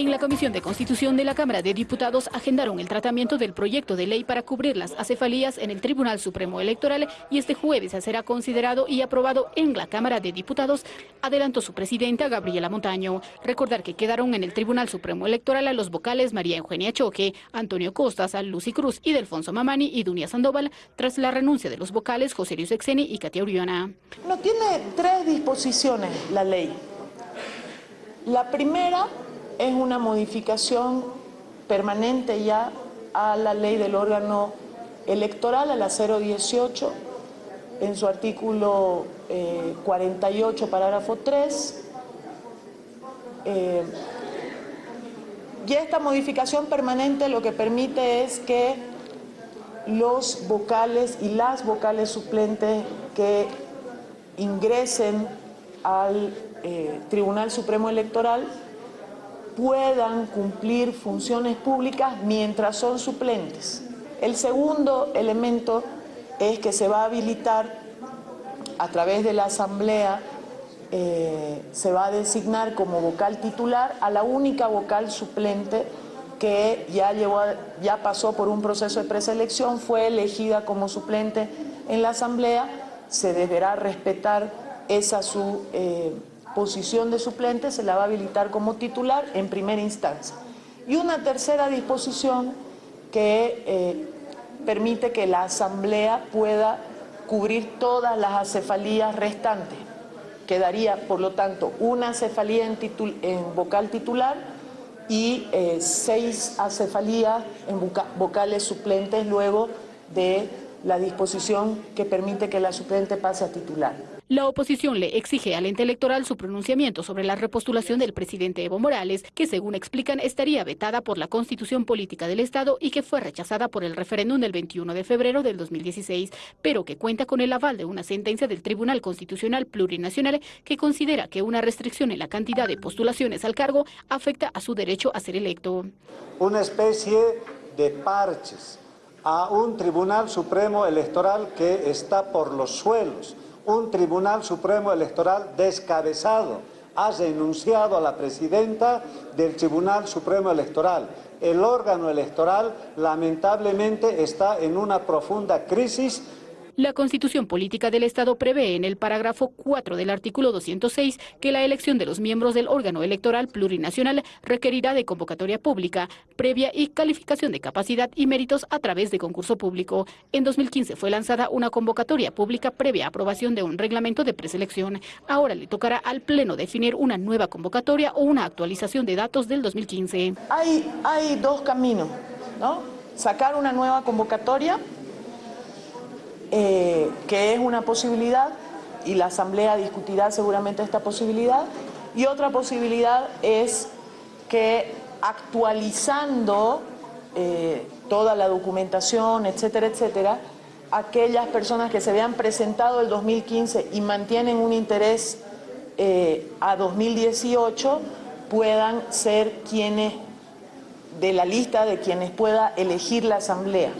En la Comisión de Constitución de la Cámara de Diputados agendaron el tratamiento del proyecto de ley para cubrir las acefalías en el Tribunal Supremo Electoral y este jueves será considerado y aprobado en la Cámara de Diputados, adelantó su presidenta Gabriela Montaño. Recordar que quedaron en el Tribunal Supremo Electoral a los vocales María Eugenia Choque, Antonio Costas, Lucy Cruz y Delfonso Mamani y Dunia Sandoval tras la renuncia de los vocales José Luis Exeni y Katia Uriona. No tiene tres disposiciones la ley. La primera es una modificación permanente ya a la ley del órgano electoral, a la 018, en su artículo 48, eh, parágrafo 3. Eh, y esta modificación permanente lo que permite es que los vocales y las vocales suplentes que ingresen al eh, Tribunal Supremo Electoral puedan cumplir funciones públicas mientras son suplentes. El segundo elemento es que se va a habilitar a través de la Asamblea, eh, se va a designar como vocal titular a la única vocal suplente que ya, ya pasó por un proceso de preselección, fue elegida como suplente en la Asamblea, se deberá respetar esa su... Eh, posición de suplente se la va a habilitar como titular en primera instancia. Y una tercera disposición que eh, permite que la Asamblea pueda cubrir todas las acefalías restantes. Quedaría, por lo tanto, una acefalía en, vocal titular y eh, seis acefalías en vocales suplentes luego de la disposición que permite que la suplente pase a titular. La oposición le exige al ente electoral su pronunciamiento sobre la repostulación del presidente Evo Morales, que según explican estaría vetada por la Constitución Política del Estado y que fue rechazada por el referéndum del 21 de febrero del 2016, pero que cuenta con el aval de una sentencia del Tribunal Constitucional Plurinacional que considera que una restricción en la cantidad de postulaciones al cargo afecta a su derecho a ser electo. Una especie de parches a un Tribunal Supremo Electoral que está por los suelos, un Tribunal Supremo Electoral descabezado. Ha denunciado a la presidenta del Tribunal Supremo Electoral. El órgano electoral lamentablemente está en una profunda crisis la Constitución Política del Estado prevé en el parágrafo 4 del artículo 206 que la elección de los miembros del órgano electoral plurinacional requerirá de convocatoria pública, previa y calificación de capacidad y méritos a través de concurso público. En 2015 fue lanzada una convocatoria pública previa aprobación de un reglamento de preselección. Ahora le tocará al Pleno definir una nueva convocatoria o una actualización de datos del 2015. Hay, hay dos caminos, ¿no? Sacar una nueva convocatoria eh, que es una posibilidad y la Asamblea discutirá seguramente esta posibilidad. Y otra posibilidad es que actualizando eh, toda la documentación, etcétera, etcétera, aquellas personas que se habían presentado el 2015 y mantienen un interés eh, a 2018 puedan ser quienes de la lista de quienes pueda elegir la Asamblea.